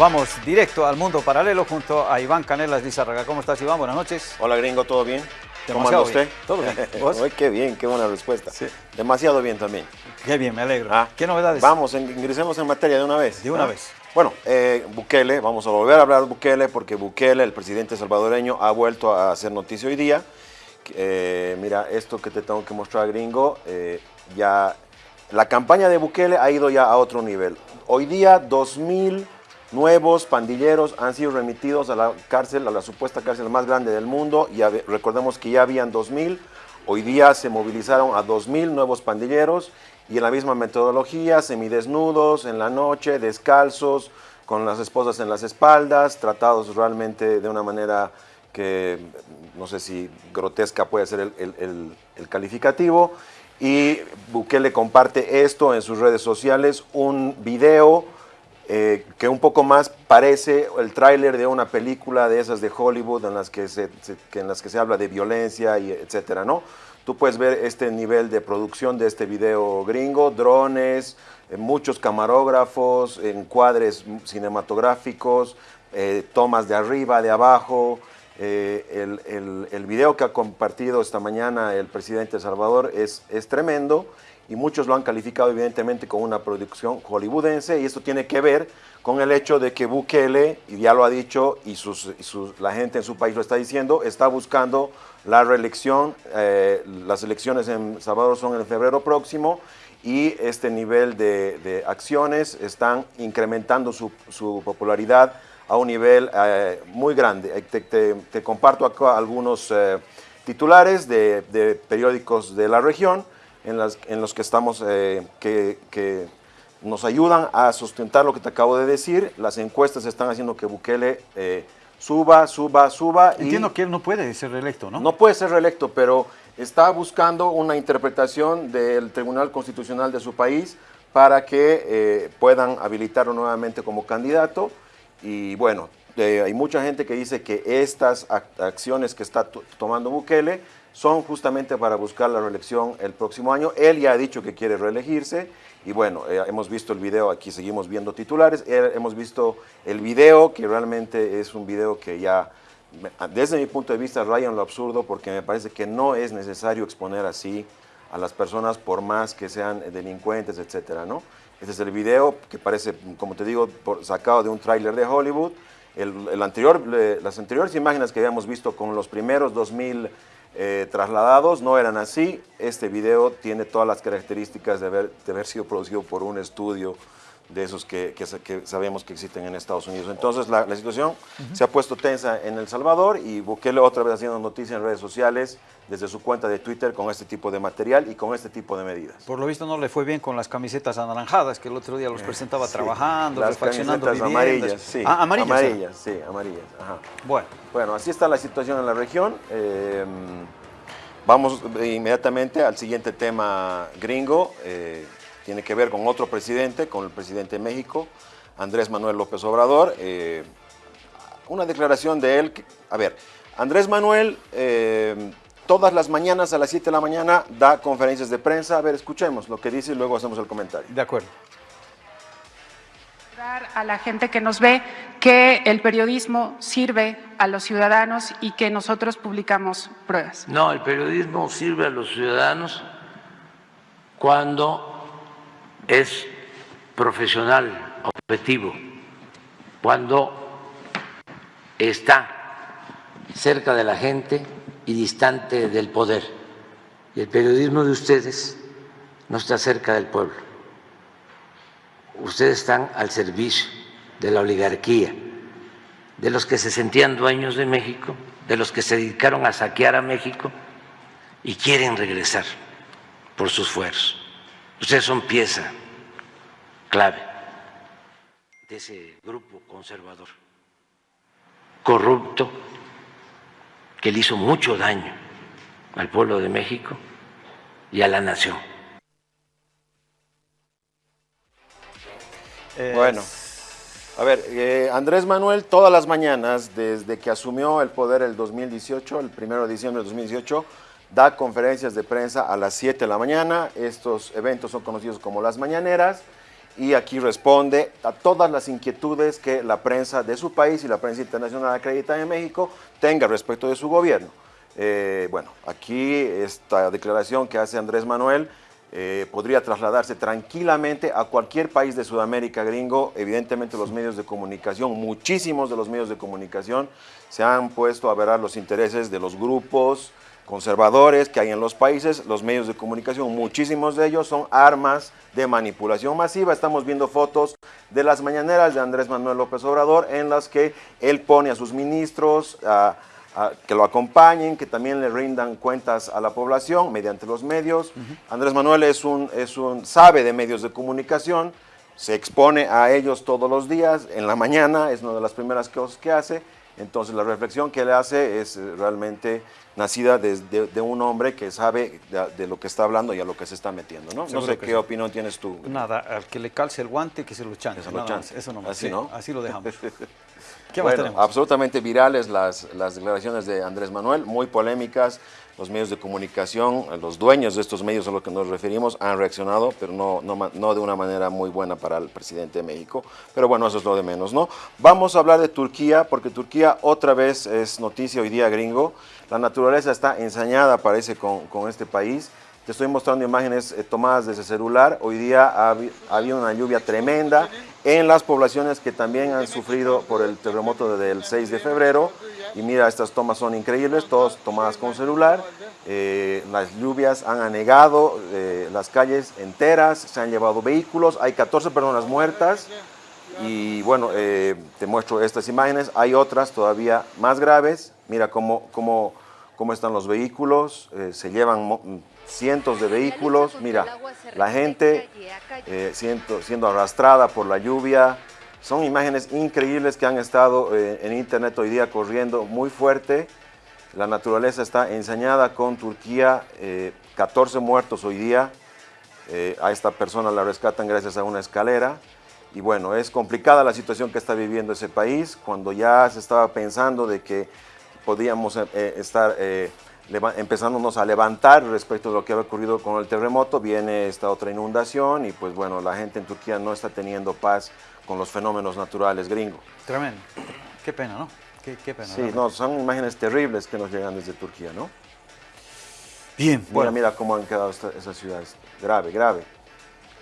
Vamos directo al mundo paralelo junto a Iván Canelas Lizarraga. ¿Cómo estás, Iván? Buenas noches. Hola, gringo, ¿todo bien? ¿Cómo anda usted? Todo bien. ¿Vos? qué bien, qué buena respuesta. Sí. Demasiado bien también. Qué bien, me alegro. Ah, ¿Qué novedades? Vamos, ingresemos en materia de una vez. De una ¿ah? vez. Bueno, eh, Bukele, vamos a volver a hablar de Bukele porque Bukele, el presidente salvadoreño, ha vuelto a hacer noticia hoy día. Eh, mira, esto que te tengo que mostrar, gringo, eh, ya la campaña de Bukele ha ido ya a otro nivel. Hoy día, 2.000 nuevos pandilleros han sido remitidos a la cárcel, a la supuesta cárcel más grande del mundo. Y recordemos que ya habían 2.000, hoy día se movilizaron a 2.000 nuevos pandilleros y en la misma metodología, semidesnudos, en la noche, descalzos, con las esposas en las espaldas, tratados realmente de una manera que no sé si grotesca puede ser el, el, calificativo. Y Bukele comparte esto en sus redes sociales, un video eh, que un poco más parece el tráiler de una película de esas de Hollywood en las que se, en las que se habla de violencia y etcétera, ¿no? Tú puedes ver este nivel de producción de este video gringo, drones, eh, muchos camarógrafos, encuadres cinematográficos, eh, tomas de arriba, de abajo. Eh, el, el, video que ha compartido esta mañana el presidente Salvador es, es tremendo y muchos lo han calificado evidentemente como una producción hollywoodense y esto tiene que ver con el hecho de que Bukele, y ya lo ha dicho y, sus, la gente en su país lo está diciendo, está buscando la reelección, eh, las elecciones en Salvador son en febrero próximo y este nivel de, acciones están incrementando su, popularidad a un nivel eh, muy grande. Te, te, te, comparto acá algunos eh, titulares de, periódicos de la región en, las, en los que estamos, eh, que, que, nos ayudan a sustentar lo que te acabo de decir. Las encuestas están haciendo que Bukele suba, suba, suba. Entiendo y que él no puede ser reelecto, ¿no? No puede ser reelecto, pero está buscando una interpretación del Tribunal Constitucional de su país para que eh, puedan habilitarlo nuevamente como candidato. Y bueno, eh, hay mucha gente que dice que estas acciones que está tomando Bukele son justamente para buscar la reelección el próximo año. Él ya ha dicho que quiere reelegirse y bueno, eh, hemos visto el video, aquí seguimos viendo titulares, eh, hemos visto el video que realmente es un video que ya, desde mi punto de vista, raya en lo absurdo porque me parece que no es necesario exponer así a las personas por más que sean delincuentes, etcétera, ¿no? Este es el video que parece, como te digo, sacado de un tráiler de Hollywood. El anterior, las anteriores imágenes que habíamos visto con los primeros 2000 eh, trasladados no eran así. Este video tiene todas las características de haber, de haber sido producido por un estudio de esos que, que, que, sabemos que existen en Estados Unidos. Entonces la, la situación uh -huh. se ha puesto tensa en El Salvador y Bukele otra vez haciendo noticias en redes sociales desde su cuenta de Twitter con este tipo de material y con este tipo de medidas. Por lo visto no le fue bien con las camisetas anaranjadas que el otro día los presentaba sí, trabajando, las refaccionando camisetas amarillas, sí. Ah, amarillas. Amarillas, sí, amarillas. Ajá. Bueno. Bueno, así está la situación en la región. Eh, vamos inmediatamente al siguiente tema gringo. Eh, tiene que ver con otro presidente, con el presidente de México, Andrés Manuel López Obrador. Eh, una declaración de él, que, a ver, Andrés Manuel eh, todas las mañanas a las 7 de la mañana da conferencias de prensa. A ver, escuchemos lo que dice y luego hacemos el comentario. De acuerdo. A la gente que nos ve que el periodismo sirve a los ciudadanos y que nosotros publicamos pruebas. No, el periodismo sirve a los ciudadanos cuando es profesional, objetivo, cuando está cerca de la gente y distante del poder. Y el periodismo de ustedes no está cerca del pueblo. Ustedes están al servicio de la oligarquía, de los que se sentían dueños de México, de los que se dedicaron a saquear a México y quieren regresar por sus Ustedes son pieza clave de ese grupo conservador, corrupto, que le hizo mucho daño al pueblo de México y a la nación. Eh, bueno, a ver, eh, Andrés Manuel todas las mañanas, desde que asumió el poder el 2018, el 1 de diciembre del 2018, da conferencias de prensa a las 7 de la mañana. Estos eventos son conocidos como las mañaneras y aquí responde a todas las inquietudes que la prensa de su país y la prensa internacional acreditada en México tenga respecto de su gobierno. Eh, bueno, aquí esta declaración que hace Andrés Manuel eh, podría trasladarse tranquilamente a cualquier país de Sudamérica gringo. Evidentemente los medios de comunicación, muchísimos de los medios de comunicación se han puesto a ver los intereses de los grupos conservadores que hay en los países. Los medios de comunicación, muchísimos de ellos son armas de manipulación masiva. Estamos viendo fotos de las mañaneras de Andrés Manuel López Obrador en las que él pone a sus ministros, a que lo acompañen, que también le rindan cuentas a la población mediante los medios. Andrés Manuel es un, es un, sabe de medios de comunicación, se expone a ellos todos los días, en la mañana es una de las primeras cosas que hace, entonces la reflexión que él hace es eh, realmente nacida de, un hombre que sabe de, lo que está hablando y a lo que se está metiendo, ¿no? no sé qué opinión tienes tú. Nada, al que le calce el guante, que se lo chanque. Eso no Así, ¿no? Así lo dejamos. ¿Qué bueno, absolutamente virales las, las declaraciones de Andrés Manuel, muy polémicas. Los medios de comunicación, los dueños de estos medios a los que nos referimos han reaccionado, pero no, no, no, de una manera muy buena para el presidente de México. Pero bueno, eso es lo de menos, ¿no? Vamos a hablar de Turquía, porque Turquía otra vez es noticia hoy día gringo. La naturaleza está ensañada, parece, con, con este país. Te estoy mostrando imágenes eh, tomadas desde celular. Hoy día ha, habido una lluvia tremenda en las poblaciones que también han sufrido por el terremoto del 6 de febrero. Y mira, estas tomas son increíbles, todas tomadas con celular. Eh, las lluvias han anegado eh, las calles enteras, se han llevado vehículos, hay 14 personas muertas. Y bueno, te muestro estas imágenes. Hay otras todavía más graves. Mira cómo, cómo, cómo están los vehículos, se llevan cientos de vehículos, mira, la gente eh, siendo, arrastrada por la lluvia, son imágenes increíbles que han estado eh, en internet hoy día corriendo muy fuerte, la naturaleza está ensañada con Turquía, 14 eh, muertos hoy día, a esta persona la rescatan gracias a una escalera, y bueno, es complicada la situación que está viviendo ese país, cuando ya se estaba pensando de que podíamos estar empezándonos a levantar respecto de lo que había ocurrido con el terremoto, viene esta otra inundación y pues bueno, la gente en Turquía no está teniendo paz con los fenómenos naturales gringos. Tremendo. Qué pena, ¿no? Qué, pena. Sí, no, son imágenes terribles que nos llegan desde Turquía, ¿no? Bien, bueno. Mira cómo han quedado esas ciudades. Grave, grave.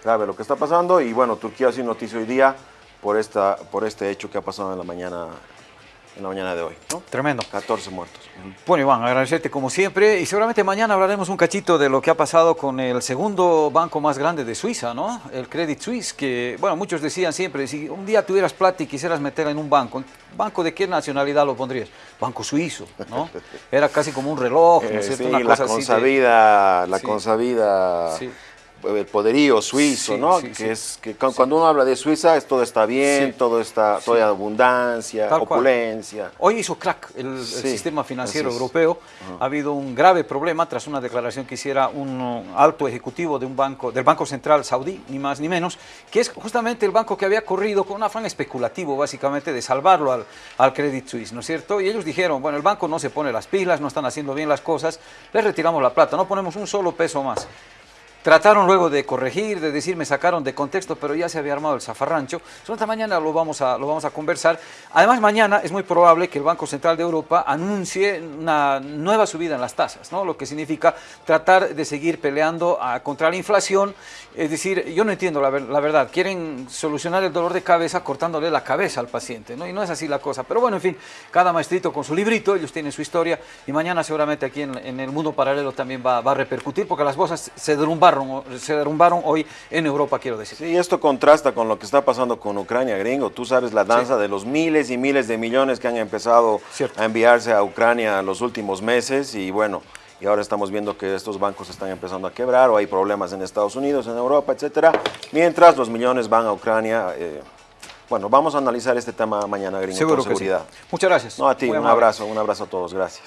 Grave lo que está pasando y bueno, Turquía ha sido noticia hoy día por, esta, por este hecho que ha pasado en la mañana en la mañana de hoy. ¿no? Tremendo. 14 muertos. Bueno, Iván, agradecerte como siempre y seguramente mañana hablaremos un cachito de lo que ha pasado con el segundo banco más grande de Suiza, ¿no? El Credit Suisse, que, bueno, muchos decían siempre, si un día tuvieras plata y quisieras meterla en un banco, ¿banco de qué nacionalidad lo pondrías? Banco suizo, ¿no? Era casi como un reloj, ¿no es eh, cierto? Sí, la consabida, la consabida... Sí el poderío suizo, ¿no? que es que cuando uno habla de Suiza, todo está bien, todo está, toda abundancia, opulencia. Hoy hizo crack el, sistema financiero europeo. Ha habido un grave problema tras una declaración que hiciera un alto ejecutivo de un banco, del Banco Central Saudí, ni más ni menos, que es justamente el banco que había corrido con un afán especulativo, básicamente, de salvarlo al, al Credit Suisse, ¿no es cierto? Y ellos dijeron, bueno, el banco no se pone las pilas, no están haciendo bien las cosas, les retiramos la plata, no ponemos un solo peso más. Trataron luego de corregir, de decir, me sacaron de contexto, pero ya se había armado el zafarrancho. esta mañana lo vamos, a, lo vamos a conversar. Además, mañana es muy probable que el Banco Central de Europa anuncie una nueva subida en las tasas, ¿no? lo que significa tratar de seguir peleando a, contra la inflación. Es decir, yo no entiendo la, verdad, quieren solucionar el dolor de cabeza cortándole la cabeza al paciente, ¿no? y no es así la cosa. Pero bueno, en fin, cada maestrito con su librito, ellos tienen su historia, y mañana seguramente aquí en, el mundo paralelo también va, va a repercutir, porque las bolsas se derrumbaron se derrumbaron hoy en Europa, quiero decir. Sí, esto contrasta con lo que está pasando con Ucrania, gringo. Tú sabes la danza de los miles y miles de millones que han empezado a enviarse a Ucrania en los últimos meses y bueno, y ahora estamos viendo que estos bancos están empezando a quebrar o hay problemas en Estados Unidos, en Europa, etcétera, mientras los millones van a Ucrania. Eh, bueno, vamos a analizar este tema mañana, gringo, Seguro con seguridad. Muchas gracias. No, a ti, un abrazo, un abrazo a todos, gracias.